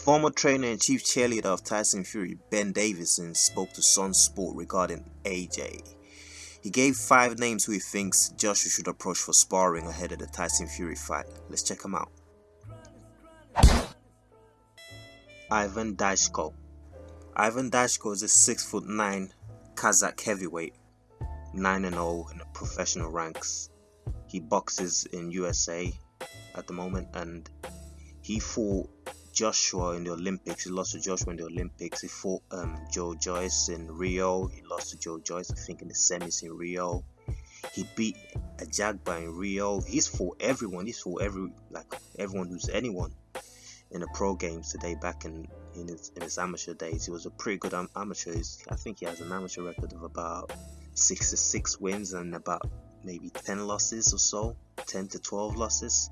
Former trainer and chief cheerleader of Tyson Fury, Ben Davison, spoke to Sun Sport regarding AJ. He gave five names who he thinks Joshua should approach for sparring ahead of the Tyson Fury fight. Let's check them out. Ivan Dashko. Ivan Dashko is a 6 foot 9 Kazakh heavyweight, 9 0 in the professional ranks. He boxes in USA at the moment and he fought Joshua in the Olympics. He lost to Joshua in the Olympics. He fought um, Joe Joyce in Rio. He lost to Joe Joyce, I think, in the semis in Rio. He beat a Ajagba in Rio. He's for everyone. He's for every like everyone who's anyone in the pro games today. Back in in his, in his amateur days, he was a pretty good am amateur. He's, I think he has an amateur record of about six to six wins and about maybe ten losses or so, ten to twelve losses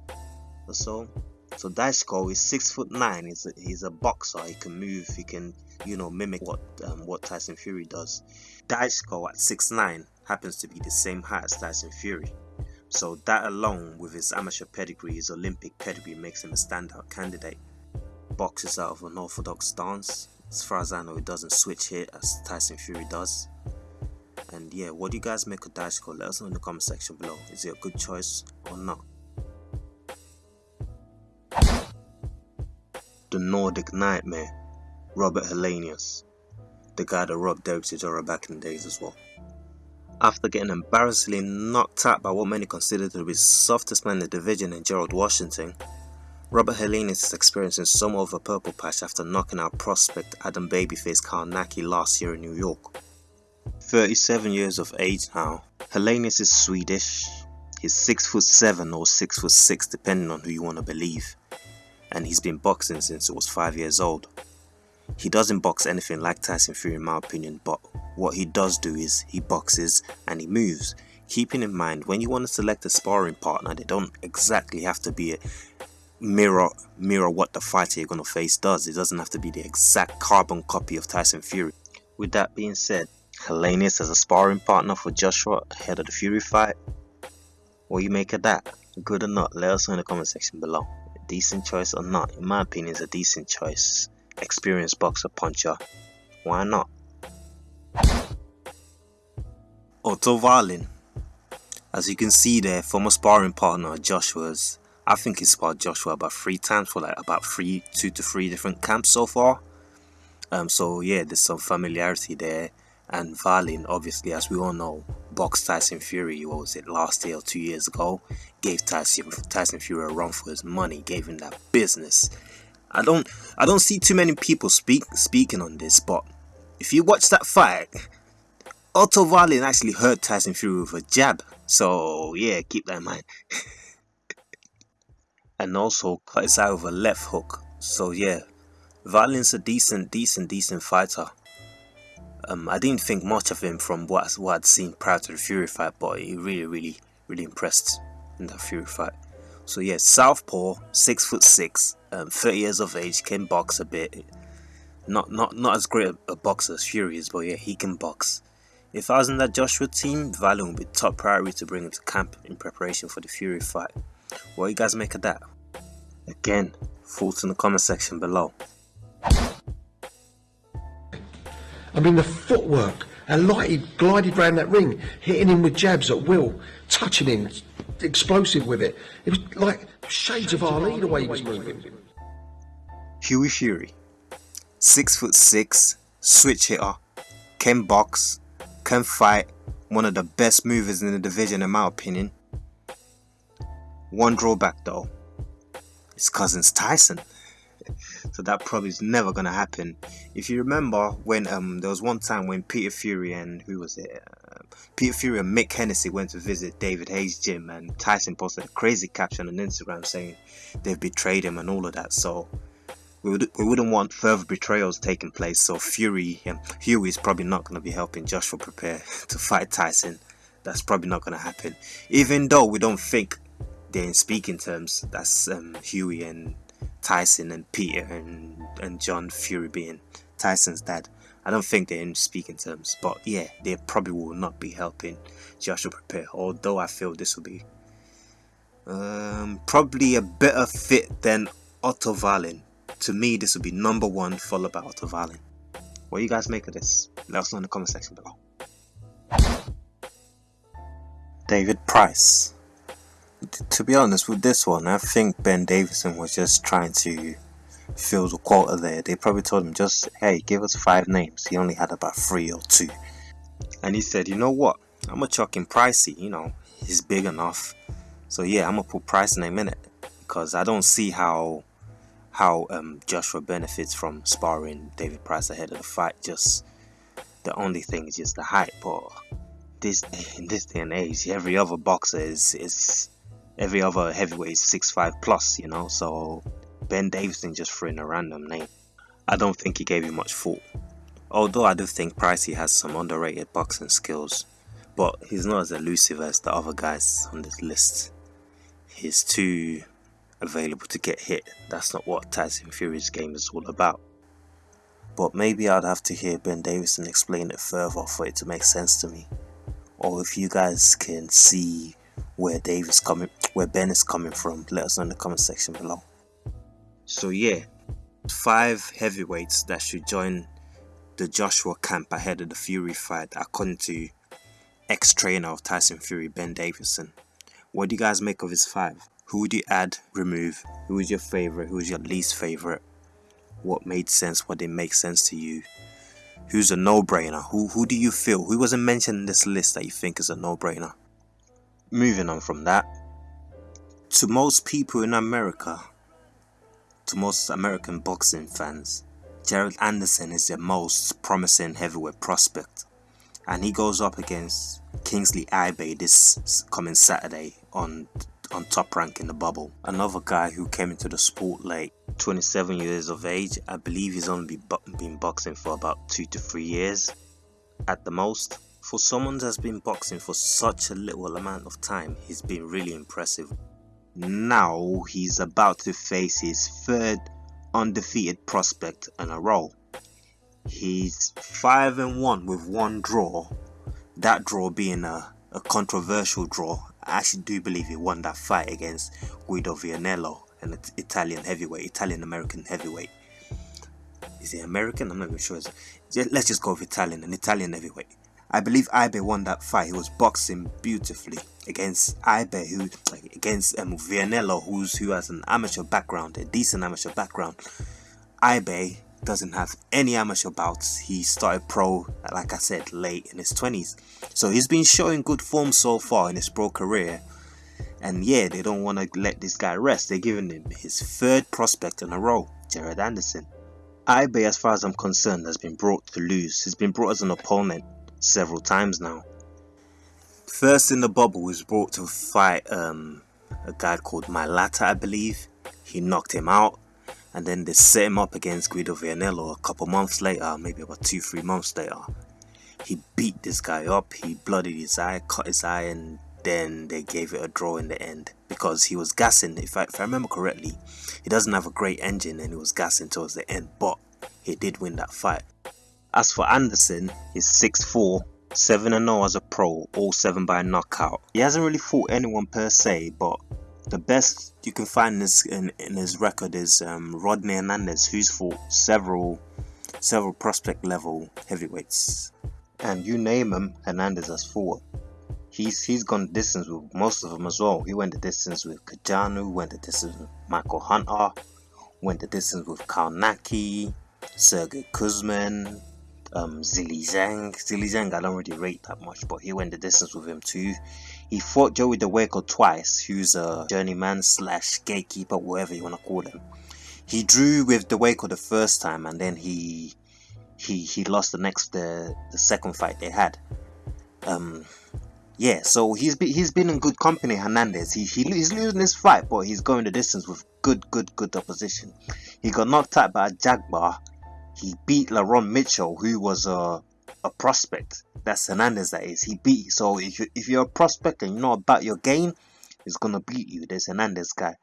or so. So Dashko is six foot nine. He's a, he's a boxer. He can move. He can you know mimic what um, what Tyson Fury does. Dashko at six nine happens to be the same height as Tyson Fury. So that alone, with his amateur pedigree, his Olympic pedigree, makes him a standout candidate. Boxes out of an orthodox stance. As far as I know, he doesn't switch hit as Tyson Fury does. And yeah, what do you guys make of Dashko? Let us know in the comment section below. Is it a good choice or not? The Nordic Nightmare, Robert Helenius, the guy that robbed Derek Chisora back in the days as well. After getting embarrassingly knocked out by what many consider to be the softest man in the division in Gerald Washington, Robert Helenius is experiencing somewhat of a purple patch after knocking out prospect Adam Babyface Kownacki last year in New York. 37 years of age now, Helenius is Swedish. He's 6 foot 7 or 6 foot 6 depending on who you want to believe and he's been boxing since he was 5 years old. He doesn't box anything like Tyson Fury in my opinion, but what he does do is he boxes and he moves. Keeping in mind, when you want to select a sparring partner, they don't exactly have to be a mirror mirror what the fighter you're going to face does. It doesn't have to be the exact carbon copy of Tyson Fury. With that being said, Helenius as a sparring partner for Joshua ahead of the Fury fight. What you make of that? Good or not? Let us know in the comment section below decent choice or not, in my opinion, it's a decent choice. Experienced boxer puncher. Why not? Otto Wallin. As you can see there, former sparring partner Joshua's. I think he sparred Joshua about three times for like about three, two to three different camps so far. Um, so yeah, there's some familiarity there. And Wallin, obviously, as we all know, boxed Tyson Fury, what was it, last year or two years ago, gave Tyson, Tyson Fury a run for his money, gave him that business. I don't I don't see too many people speak speaking on this, but if you watch that fight, Otto Wallin actually hurt Tyson Fury with a jab. So yeah, keep that in mind. and also cut his eye with a left hook. So yeah, Wallin's a decent, decent, decent fighter. Um, I didn't think much of him from what, what I'd seen prior to the Fury fight, but he really, really, really impressed in that Fury fight. So yeah, Southpaw, six foot six, um, 30 years of age, can box a bit. Not not not as great a, a boxer as Fury is, but yeah, he can box. If I was in that Joshua team, Wallin would be top priority to bring him to camp in preparation for the Fury fight. What do you guys make of that? Again, thoughts in the comment section below. I mean, the footwork, how light he glided around that ring, hitting him with jabs at will, touching him, explosive with it. It was like shades of Ali the way he was moving. Hughie Fury, six foot six, switch hitter, can box, can fight, one of the best movers in the division in my opinion. One drawback though, his cousin's Tyson so that probably is never gonna happen. If you remember when um there was one time when Peter Fury and who was it? Uh, Peter Fury and Mick Hennessy went to visit David Haye's gym, and Tyson posted a crazy caption on Instagram saying they've betrayed him and all of that. So we, would, we wouldn't want further betrayals taking place. So Fury and Hughie is probably not going to be helping Joshua prepare to fight Tyson. That's probably not going to happen. Even though we don't think they're in speaking terms, that's um, Hughie and Tyson and Peter and, and John Fury being Tyson's dad. I don't think they're in speaking terms, but yeah, they probably will not be helping Joshua prepare. Although I feel this will be um, probably a better fit than Otto Wallin. To me, this will be number one, followed by Otto Wallin. What do you guys make of this? Let us know in the comment section below. David Price. To be honest with this one, I think Ben Davison was just trying to fill the quota there. They probably told him just, hey, give us five names. He only had about three or two. And he said, you know what? I'm gonna chuck in Pricey, you know, he's big enough. So yeah, I'm gonna put Price name in it. Because I don't see how how um, Joshua benefits from sparring David Price ahead of the fight. Just the only thing is just the hype, But this in this day and age, every other boxer is is every other heavyweight is six five plus. You know, so Ben Davison just threw in a random name. I don't think he gave you much thought. Although I do think Pricey has some underrated boxing skills, but he's not as elusive as the other guys on this list. He's too available to get hit. That's not what Tyson Fury's game is all about. But maybe I'd have to hear Ben Davison explain it further for it to make sense to me. Or if you guys can see where Dave is coming where Ben is coming from, let us know in the comment section below. So yeah, five heavyweights that should join the Joshua camp ahead of the Fury fight according to ex-trainer of Tyson Fury, Ben Davison. What do you guys make of his five? Who would you add, remove? Who is your favorite? Who is your least favorite? What made sense? What didn't make sense to you? Who's a no-brainer? Who who do you feel? Who wasn't mentioned in this list that you think is a no-brainer? Moving on from that, to most people in America, to most American boxing fans, Jared Anderson is the most promising heavyweight prospect. And he goes up against Kingsley Ibe this coming Saturday on on top rank in the bubble. Another guy who came into the sport late, 27 years of age. I believe he's only been boxing for about two to three years at the most. For someone that's been boxing for such a little amount of time, he's been really impressive. Now he's about to face his third undefeated prospect in a row. He's 5 and 1 with one draw, that draw being a, a controversial draw I actually do believe he won that fight against Guido Vianello, an Italian heavyweight, Italian American heavyweight. Is he American? I'm not even sure. Let's just go with Italian, an Italian heavyweight. I believe Ibe won that fight. He was boxing beautifully against Ibe, who against um, Vianello, who's who has an amateur background, a decent amateur background. Ibe doesn't have any amateur bouts. He started pro, like I said, late in his 20s. So he's been showing good form so far in his pro career. And yeah, they don't want to let this guy rest. They're giving him his third prospect in a row, Jared Anderson. Ibe, as far as I'm concerned, has been brought to lose. He's been brought as an opponent several times now. First in the bubble was brought to fight um, a guy called Mailata, I believe. He knocked him out and then they set him up against Guido Vianello a couple months later, maybe about two, three months later. He beat this guy up, he bloodied his eye, cut his eye, and then they gave it a draw in the end because he was gassing. If I, if I remember correctly, he doesn't have a great engine and he was gassing towards the end, but he did win that fight. As for Anderson, he's 6'4, 7 0 as a pro, all 7 by knockout. He hasn't really fought anyone per se, but the best you can find in his, in, in his record is um, Rodney Hernandez, who's fought several several prospect level heavyweights, and you name him, Hernandez has fought. He's he's gone distance with most of them as well. He went the distance with Kajanu, went the distance with Michael Hunter, went the distance with Kownacki, Sergey Kuzmin, um, Zhilei Zhang. Zhilei Zhang I don't really rate that much, but he went the distance with him too. He fought Joey Dawejko twice, who's a journeyman slash gatekeeper, whatever you want to call him. He drew with Dawejko the first time, and then he he he lost the next the the second fight they had. Um, yeah, so he's been he's been in good company. Hernandez, he, he he's losing this fight, but he's going the distance with good good good opposition. He got knocked out by Ajagba. He beat Laron Mitchell, who was a a prospect. That's Hernandez, that is. He beat. So if you if you're a prospect and you know about your game, he's gonna beat you. There's Hernandez guy,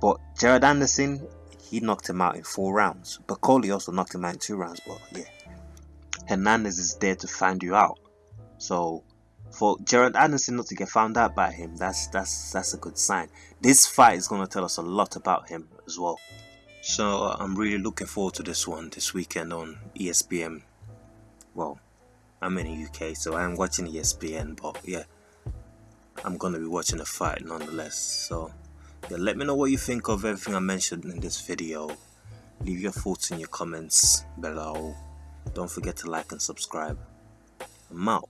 but Jared Anderson, he knocked him out in four rounds. But Coley also knocked him out in two rounds. But yeah, Hernandez is there to find you out. So for Jared Anderson not to get found out by him, that's that's that's a good sign. This fight is gonna tell us a lot about him as well. So uh, I'm really looking forward to this one this weekend on ESPN. Well, I'm in the UK, so I'm watching ESPN, but yeah, I'm gonna be watching the fight nonetheless. So yeah, let me know what you think of everything I mentioned in this video. Leave your thoughts in your comments below. Don't forget to like and subscribe. I'm out.